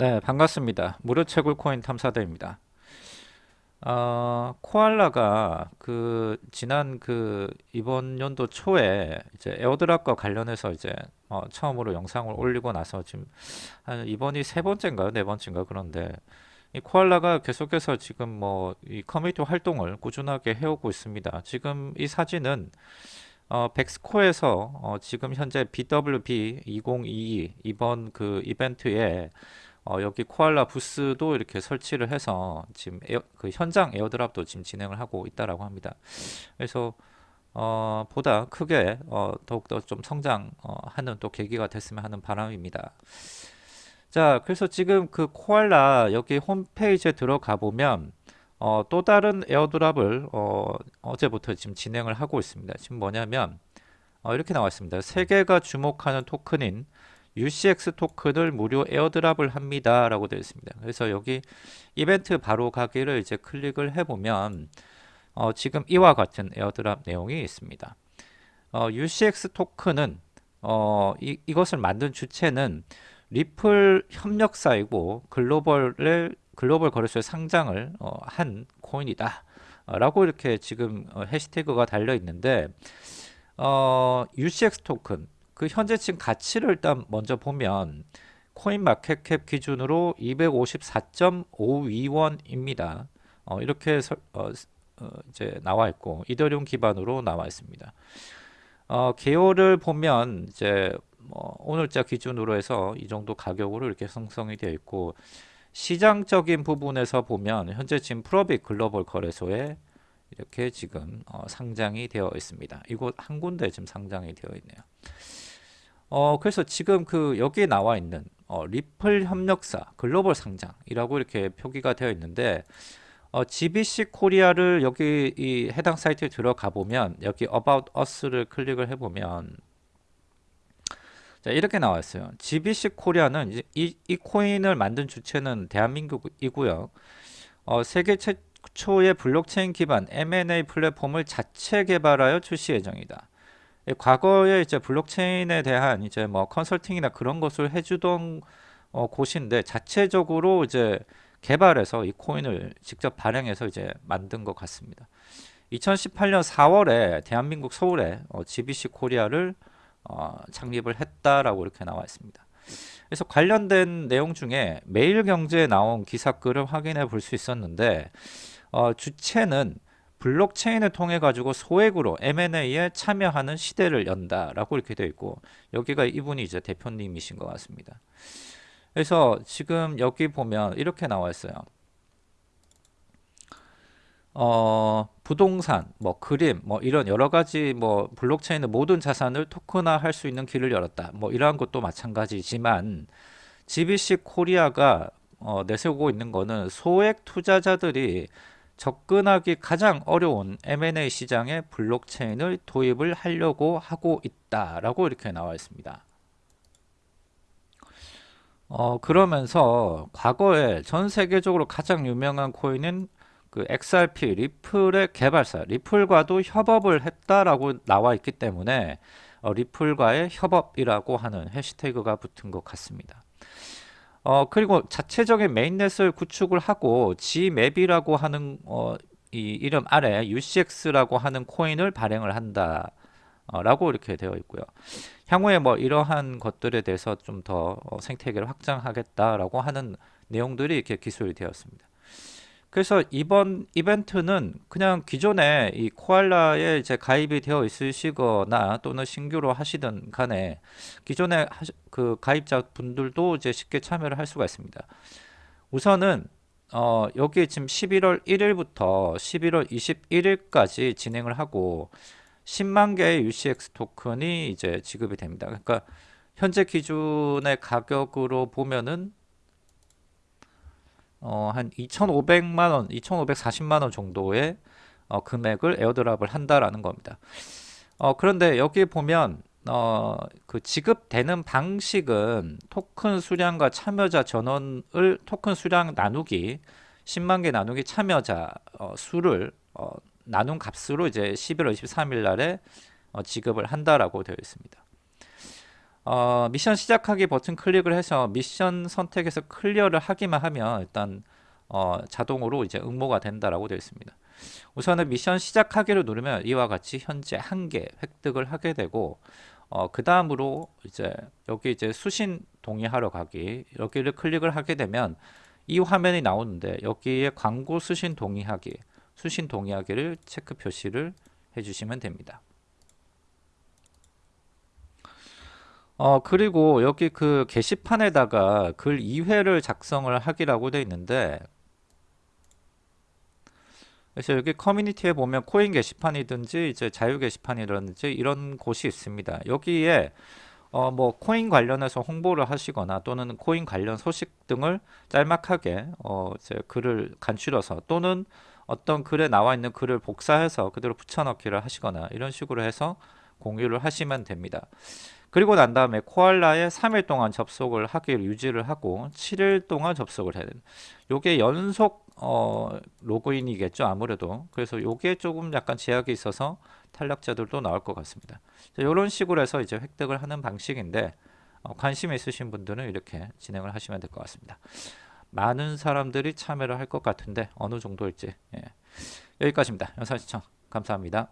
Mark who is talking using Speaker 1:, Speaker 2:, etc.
Speaker 1: 네, 반갑습니다. 무료 채굴 코인 탐사대입니다. 어, 코알라가 그 지난 그 이번 연도 초에 이제 airdrop과 관련해서 이제 어, 처음으로 영상을 올리고 나서 지금 한 이번이 세 번째인가요? 네 번째인가 그런데 이 코알라가 계속해서 지금 뭐 이 커뮤니티 활동을 꾸준하게 해오고 있습니다. 지금 이 사진은 어, 벡스코에서 어, 지금 현재 BWB 2022 이번 그 이벤트에 어, 여기 코알라 부스도 이렇게 설치를 해서 지금 air, 그 현장 airdrop도 지금 진행을 하고 있다라고 합니다. 그래서 어, 보다 크게 어, 더욱더 좀 성장하는 어, 또 계기가 됐으면 하는 바람입니다. 자, 그래서 지금 그 코알라 여기 홈페이지에 들어가 보면 어, 또 다른 airdrop을 어, 어제부터 지금 진행을 하고 있습니다. 지금 뭐냐면 어, 이렇게 나와 있습니다. 세계가 주목하는 토큰인 UCX 토큰을 무료 airdrop을 합니다. 라고 되어 있습니다. 그래서 여기 이벤트 바로 가기를 이제 클릭을 해보면 어, 지금 이와 같은 airdrop 내용이 있습니다. 어, UCX 토큰은 어, 이, 이것을 만든 주체는 리플 협력사이고 글로벌을 글로벌 거래소에 상장을 어, 한 코인이다. 라고 이렇게 지금 어, 해시태그가 달려 있는데 어, UCX 토큰 그 현재층 가치를 일단 먼저 보면 코인 마켓캡 기준으로 254.52원입니다. 어, 이렇게 서, 어, 어, 이제 나와 있고 이더리움 기반으로 나와 있습니다. 어, 개요를 보면 이제 뭐 오늘자 기준으로 해서 이 정도 가격으로 이렇게 형성이 되어 있고 시장적인 부분에서 보면 현재 지금 프로빅 글로벌 거래소에 이렇게 지금 어, 상장이 되어 있습니다. 이곳 한 군데 지금 상장이 되어 있네요. 어, 그래서 지금 그 여기에 나와 있는 어, 리플 협력사 글로벌 상장이라고 이렇게 표기가 되어 있는데 어, GBC 코리아를 여기 이 해당 사이트에 들어가 보면 여기 About Us를 클릭을 해보면 자 이렇게 나와 있어요. GBC 코리아는 이, 이 코인을 만든 주체는 대한민국이고요. 어, 세계 최초의 블록체인 기반 M&A 플랫폼을 자체 개발하여 출시 예정이다. 과거에 이제 블록체인에 대한 이제 뭐 컨설팅이나 그런 것을 해주던 어, 곳인데 자체적으로 이제 개발해서 이 코인을 직접 발행해서 이제 만든 것 같습니다. 2018년 4월에 대한민국 서울에 어, GBC 코리아를 어, 창립을 했다라고 이렇게 나와 있습니다. 그래서 관련된 내용 중에 매일경제에 나온 기사 글을 확인해 볼 수 있었는데 어, 주체는 블록체인을 통해 가지고 소액으로 M&A에 참여하는 시대를 연다라고 이렇게 되어 있고 여기가 이분이 이제 대표님이신 것 같습니다. 그래서 지금 여기 보면 이렇게 나와 있어요. 어, 부동산, 뭐 그림, 뭐 이런 여러 가지 뭐 블록체인의 모든 자산을 토큰화 할 수 있는 길을 열었다. 뭐 이러한 것도 마찬가지지만 GBC 코리아가 어, 내세우고 있는 거는 소액 투자자들이 접근하기 가장 어려운 M&A 시장에 블록체인을 도입을 하려고 하고 있다라고 이렇게 나와 있습니다. 어, 그러면서 과거에 전 세계적으로 가장 유명한 코인은 그 XRP 리플의 개발사 리플과도 협업을 했다라고 나와 있기 때문에 어, 리플과의 협업이라고 하는 해시태그가 붙은 것 같습니다. 어 그리고 자체적인 메인넷을 구축을 하고 G맵이라고 하는 어, 이 이름 아래 UCX라고 하는 코인을 발행을 한다 어, 라고 이렇게 되어 있고요. 향후에 뭐 이러한 것들에 대해서 좀더 어, 생태계를 확장하겠다라고 하는 내용들이 이렇게 기술이 되었습니다 그래서 이번 이벤트는 그냥 기존에 이 코알라에 이제 가입이 되어 있으시거나 또는 신규로 하시든 간에 기존에 그 가입자 분들도 이제 쉽게 참여를 할 수가 있습니다. 우선은 어, 여기 지금 11월 1일부터 11월 21일까지 진행을 하고 10만 개의 UCX 토큰이 이제 지급이 됩니다. 그러니까 현재 기준의 가격으로 보면은 어, 한 2,500만원, 2,540만원 정도의 어, 금액을 에어드랍을 한다라는 겁니다. 어, 그런데 여기 보면 어, 그 지급되는 방식은 토큰 수량과 참여자 전원을 토큰 수량 나누기 10만 개 나누기 참여자 어, 수를 어, 나눈 값으로 이제 11월 23일 날에 어, 지급을 한다라고 되어 있습니다. 어, 미션 시작하기 버튼 클릭을 해서 미션 선택해서 클리어를 하기만 하면 일단 어, 자동으로 이제 응모가 된다라고 되어 있습니다. 우선은 미션 시작하기를 누르면 이와 같이 현재 한 개 획득을 하게 되고 어, 그 다음으로 이제 여기 이제 수신 동의하러 가기 여기를 클릭을 하게 되면 이 화면이 나오는데 여기에 광고 수신 동의하기 수신 동의하기를 체크 표시를 해주시면 됩니다. 어 그리고 여기 그 게시판에다가 글 2회를 작성을 하기라고 되어 있는데 그래서 여기 커뮤니티에 보면 코인 게시판이든지 이제 자유 게시판이라든지 이런 곳이 있습니다. 여기에 어 뭐 코인 관련해서 홍보를 하시거나 또는 코인 관련 소식 등을 짤막하게 어 이제 글을 간추려서 또는 어떤 글에 나와 있는 글을 복사해서 그대로 붙여넣기를 하시거나 이런 식으로 해서 공유를 하시면 됩니다. 그리고 난 다음에 코알라에 3일 동안 접속을 하기를 유지를 하고 7일 동안 접속을 해야 됩니다. 요게 연속 어, 로그인이겠죠 아무래도 그래서 요게 조금 약간 제약이 있어서 탈락자들도 나올 것 같습니다. 이런 식으로 해서 이제 획득을 하는 방식인데 어, 관심 있으신 분들은 이렇게 진행을 하시면 될 것 같습니다. 많은 사람들이 참여를 할 것 같은데 어느 정도일지 예. 여기까지입니다. 영상 시청 감사합니다.